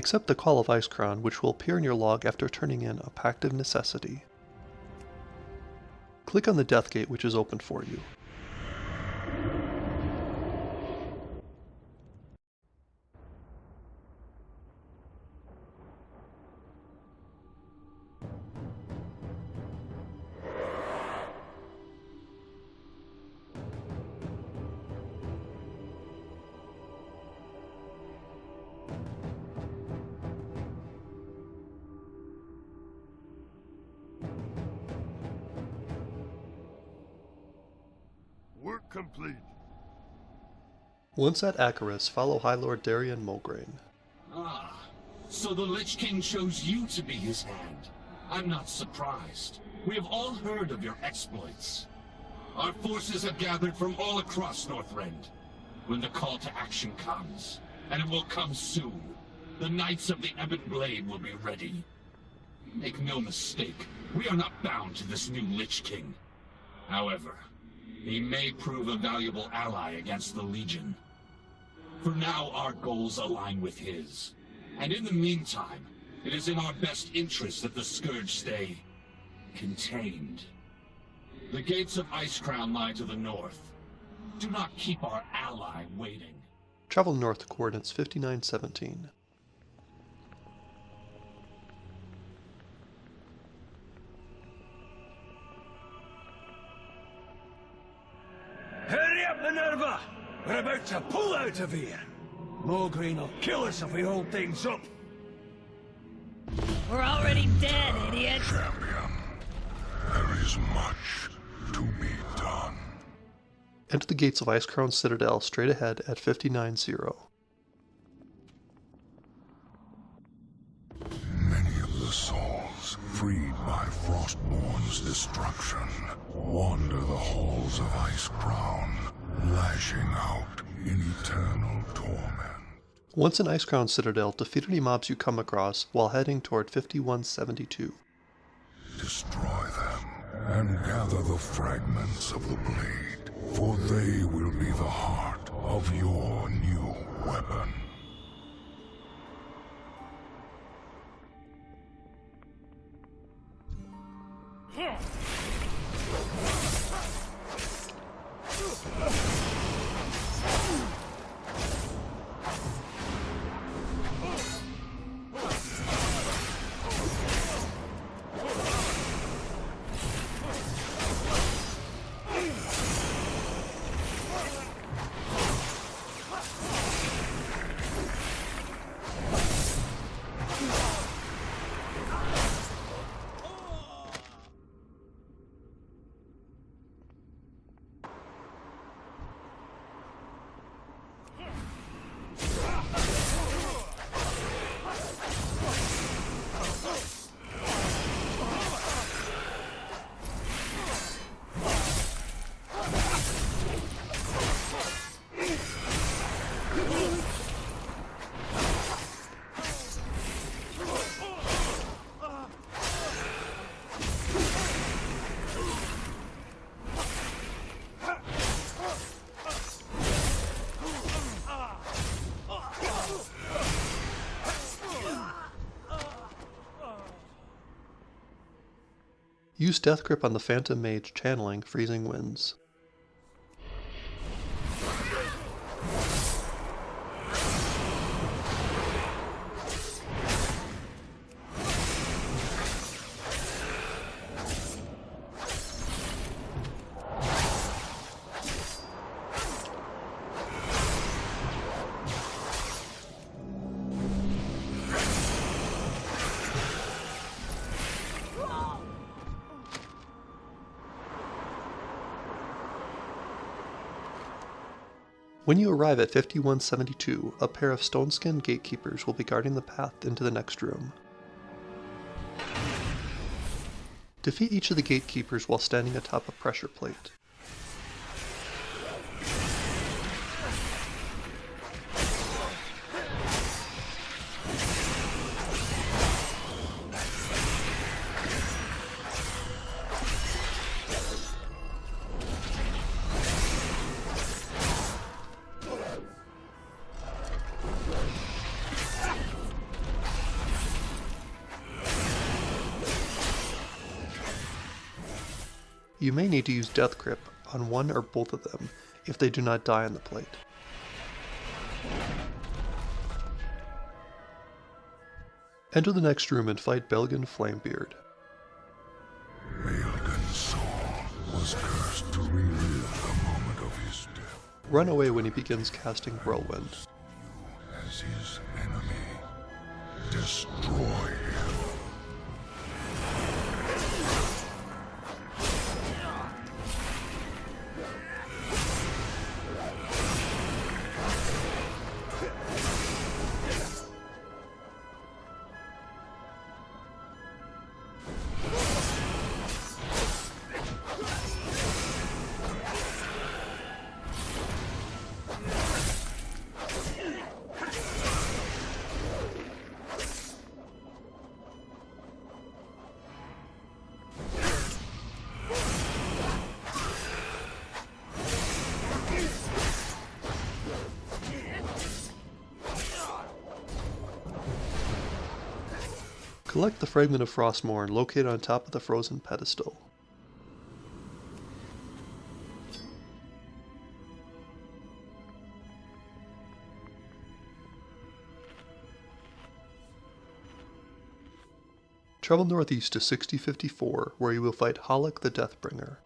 Accept the Call of Icecrown, which will appear in your log after turning in a Pact of Necessity. Click on the Death Gate which is open for you. Complete. Once at Acherus, follow High Lord Darion Mograine. Ah, so the Lich King chose you to be his hand. I'm not surprised. We have all heard of your exploits. Our forces have gathered from all across Northrend. When the call to action comes, and it will come soon, the Knights of the Ebon Blade will be ready. Make no mistake, we are not bound to this new Lich King. However, he may prove a valuable ally against the Legion. For now, our goals align with his. And in the meantime, it is in our best interest that the Scourge stay... contained. The gates of Icecrown lie to the north. Do not keep our ally waiting. Travel north coordinates 5917. Minerva! We're about to pull out of here! Mograine will kill us if we hold things up! We're already dead, idiot. Champion, there is much to be done. Enter the gates of Icecrown Citadel straight ahead at 590. Many of the souls, freed by Frostmourne's destruction, wander the halls of Icecrown, lashing out in eternal torment. Once in Icecrown Citadel, defeat any mobs you come across while heading toward 5172. Destroy them, and gather the fragments of the blade, for they will be the heart of your new weapon. Use Death Grip on the Phantom Mage channeling Freezing Winds. When you arrive at 5172, a pair of stone-skinned gatekeepers will be guarding the path into the next room. Defeat each of the gatekeepers while standing atop a pressure plate. You may need to use Death Grip on one or both of them if they do not die on the plate. Enter the next room and fight Belgen Flamebeard. Belgen's soul was cursed to relive the moment of his death Run away when he begins casting Whirlwind. Collect the fragment of Frostmourne located on top of the frozen pedestal. Travel northeast to 6054, where you will fight Halak the Deathbringer.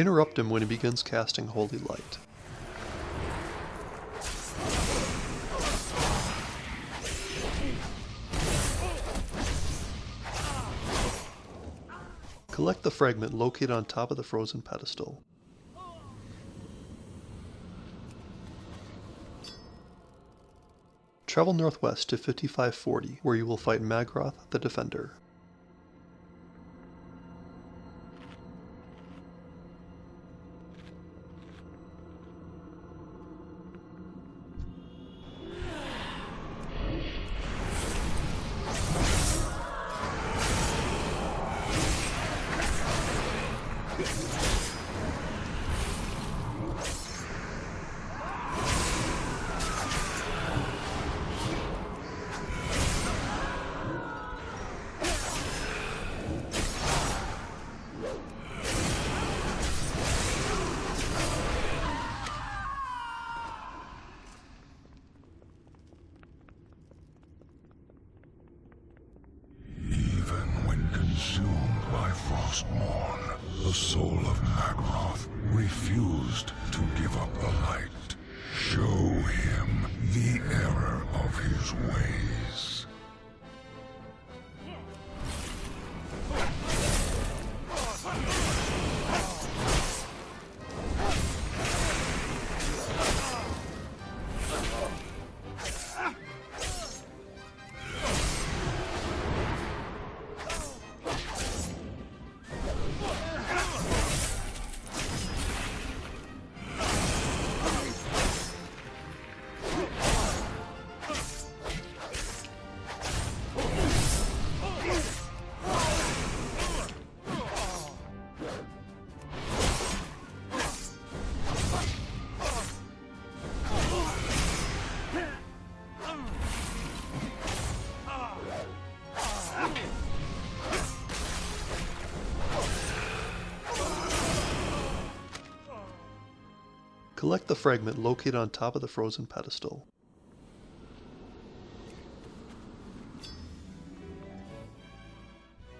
Interrupt him when he begins casting Holy Light. Collect the fragment located on top of the frozen pedestal. Travel northwest to 5540, where you will fight Magroth the Defender. Collect the fragment located on top of the frozen pedestal.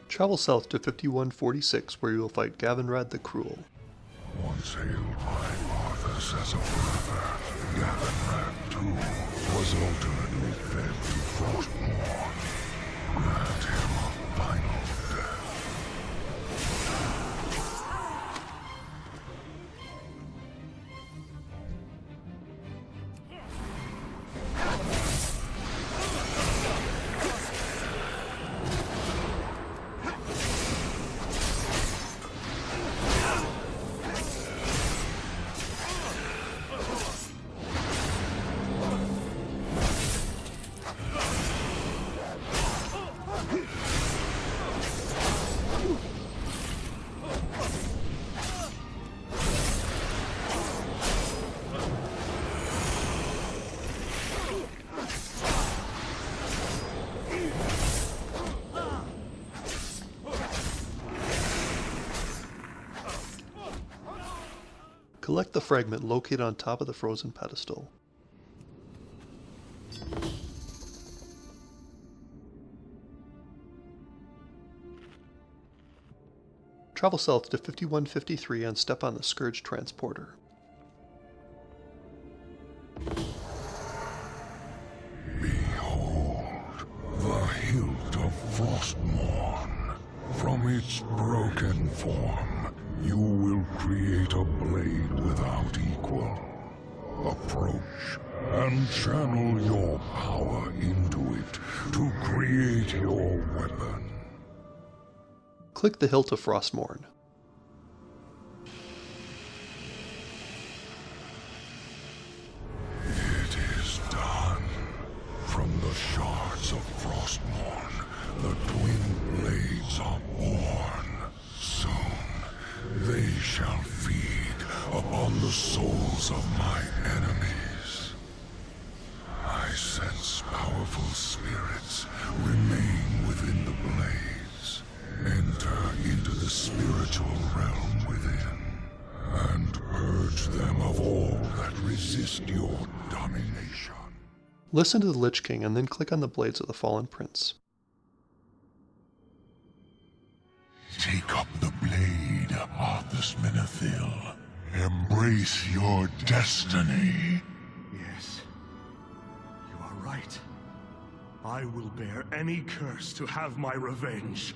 Travel south to 5146 where you will fight Gavinrad the Cruel. Once hailed by Arthas as a brother, too was ultimately fed to. Collect the fragment located on top of the frozen pedestal. Travel south to 5153 and step on the Scourge Transporter. Behold, the hilt of Frostmourne. From its broken form, you will create a blade without equal. Approach and channel your power into it to create your weapon. Click the hilt of Frostmourne. Listen to the Lich King and then click on the Blades of the Fallen Prince. Take up the blade, Arthas Menethil. Embrace your destiny. Yes. You are right. I will bear any curse to have my revenge.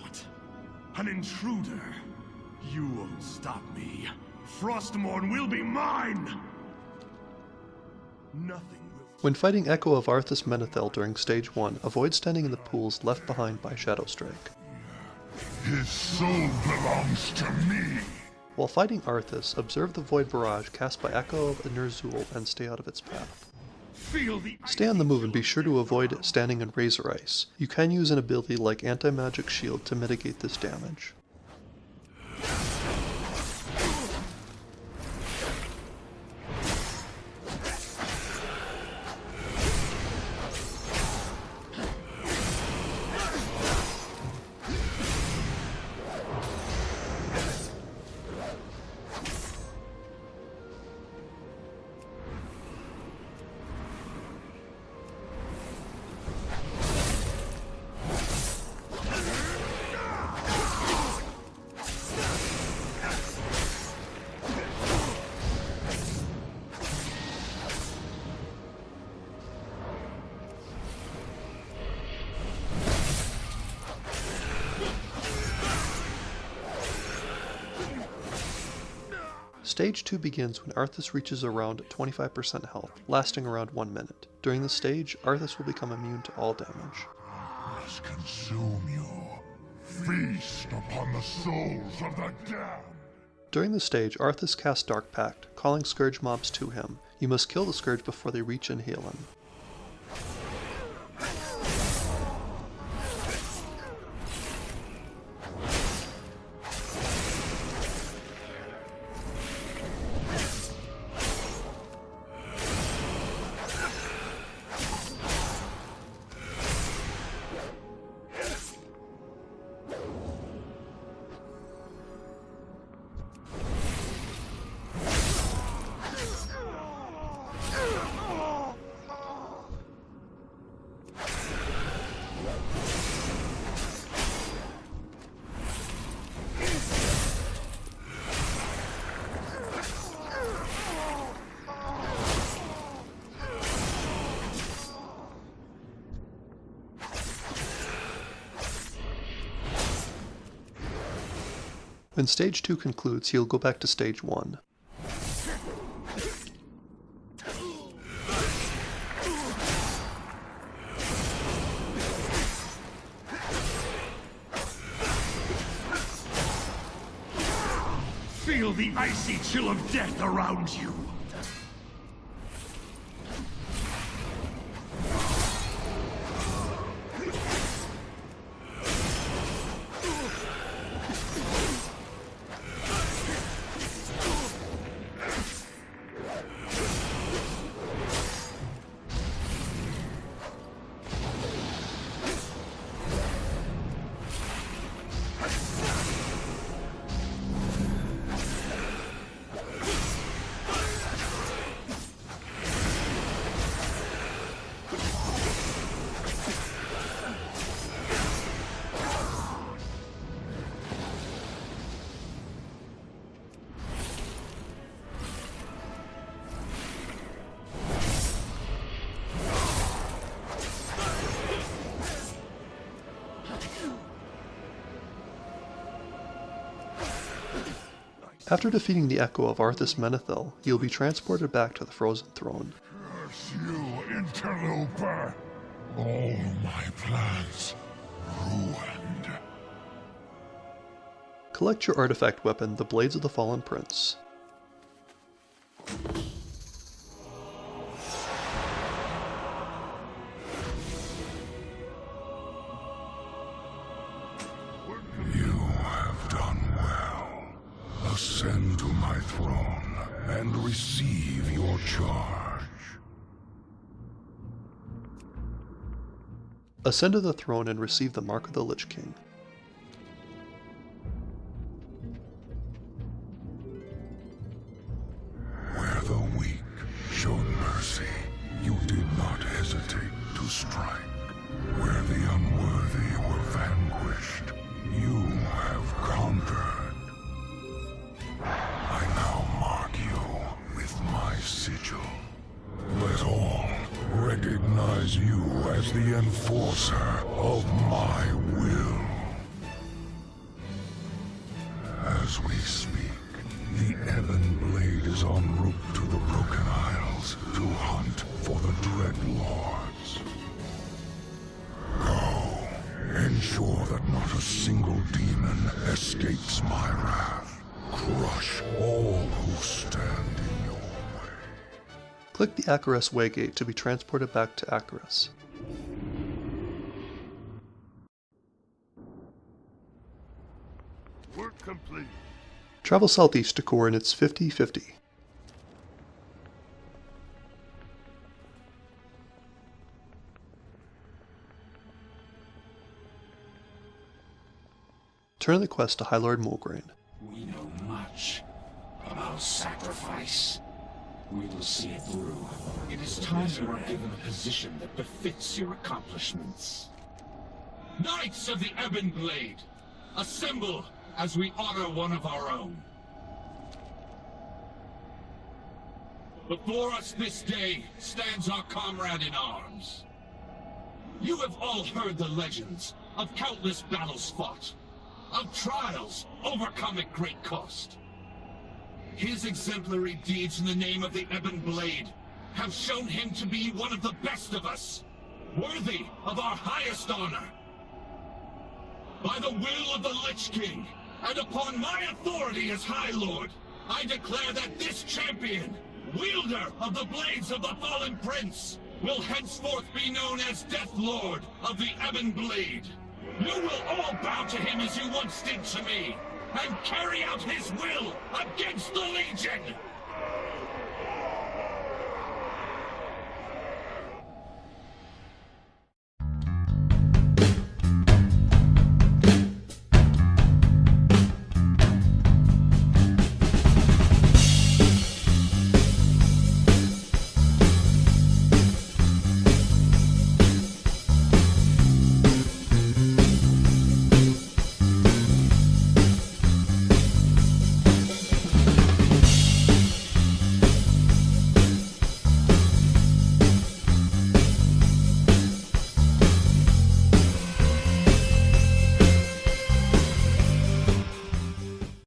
What? An intruder? You won't stop me. Frostmourne will be mine! When fighting Echo of Arthas Menethil during Stage 1, avoid standing in the pools left behind by Shadowstrike. His soul belongs to me. While fighting Arthas, observe the Void Barrage cast by Echo of Ner'zhul and stay out of its path. Stay on the move and be sure to avoid standing in Razor Ice. You can use an ability like Anti-Magic Shield to mitigate this damage. Stage 2 begins when Arthas reaches around 25% health, lasting around 1 minute. During this stage, Arthas will become immune to all damage. Must consume you. Feast upon the souls of the damned. During the stage, Arthas casts Dark Pact, calling Scourge mobs to him. You must kill the Scourge before they reach and heal him. When stage 2 concludes, he'll go back to stage 1. Feel the icy chill of death around you. After defeating the Echo of Arthas Menethil, you'll be transported back to the Frozen Throne. Curse you, interloper! All my plans ruined. Collect your artifact weapon, the Blades of the Fallen Prince. Ascend to my throne and receive your charge. Ascend to the throne and receive the Mark of the Lich King. You as the enforcer of my will. As we speak, the Ebon Blade is en route to the Broken Isles to hunt for the Dread Lords. Go, ensure that not a single demon escapes my wrath. Crush all who stand in. Click the Acherus Waygate to be transported back to Acherus. Work complete. Travel southeast to coordinates 50-50. Turn the quest to High Lord Mograine. We know much about sacrifice. We will see it through. It is time you are given a position that befits your accomplishments. Knights of the Ebon Blade, assemble as we honor one of our own. Before us this day stands our comrade in arms. You have all heard the legends of countless battles fought, of trials overcome at great cost. His exemplary deeds in the name of the Ebon Blade have shown him to be one of the best of us, worthy of our highest honor. By the will of the Lich King, and upon my authority as High Lord, I declare that this champion, wielder of the Blades of the Fallen Prince, will henceforth be known as Death Lord of the Ebon Blade. You will all bow to him as you once did to me, and carry out his will against the Legion!